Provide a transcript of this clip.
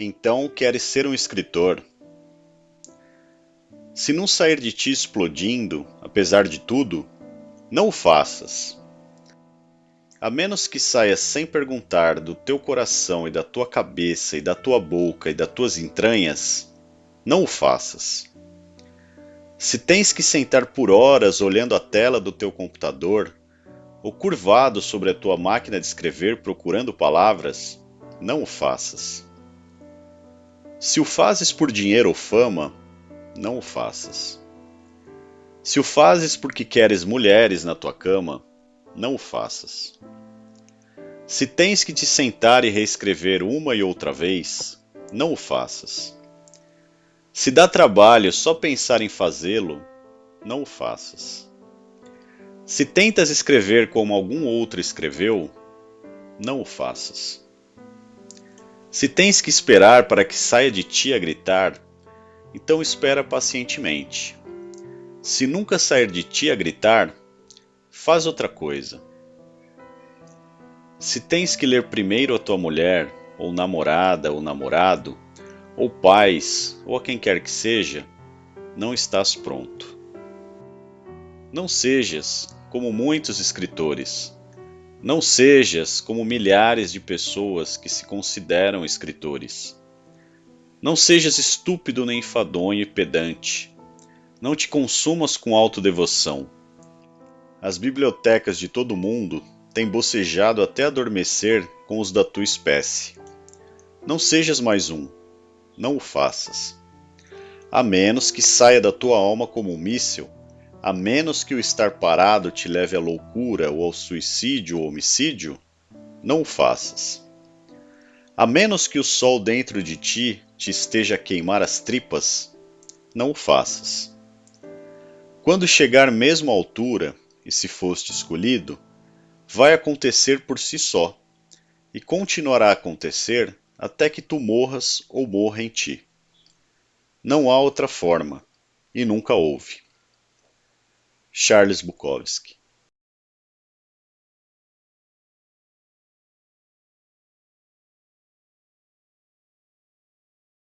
Então queres ser um escritor. Se não sair de ti explodindo, apesar de tudo, não o faças. A menos que saia sem perguntar do teu coração e da tua cabeça e da tua boca e das tuas entranhas, não o faças. Se tens que sentar por horas olhando a tela do teu computador, ou curvado sobre a tua máquina de escrever procurando palavras, não o faças. Se o fazes por dinheiro ou fama, não o faças. Se o fazes porque queres mulheres na tua cama, não o faças. Se tens que te sentar e reescrever uma e outra vez, não o faças. Se dá trabalho só pensar em fazê-lo, não o faças. Se tentas escrever como algum outro escreveu, não o faças. Se tens que esperar para que saia de ti a gritar, então espera pacientemente. Se nunca sair de ti a gritar, faz outra coisa. Se tens que ler primeiro a tua mulher, ou namorada ou namorado, ou pais, ou a quem quer que seja, não estás pronto. Não sejas como muitos escritores não sejas como milhares de pessoas que se consideram escritores. Não sejas estúpido nem enfadonho e pedante. Não te consumas com autodevoção. As bibliotecas de todo o mundo têm bocejado até adormecer com os da tua espécie. Não sejas mais um. Não o faças. A menos que saia da tua alma como um míssil a menos que o estar parado te leve à loucura ou ao suicídio ou homicídio, não o faças. A menos que o sol dentro de ti te esteja a queimar as tripas, não o faças. Quando chegar mesmo à altura, e se foste escolhido, vai acontecer por si só, e continuará a acontecer até que tu morras ou morra em ti. Não há outra forma, e nunca houve. Charles Bukowski